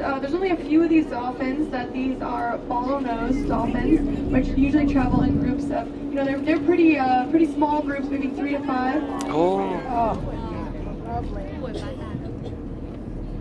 uh, there's only a few of these dolphins that these are bottlenose dolphins, which usually travel in groups of, you know, they're, they're pretty uh, pretty small groups, maybe three to five. Oh. Oh.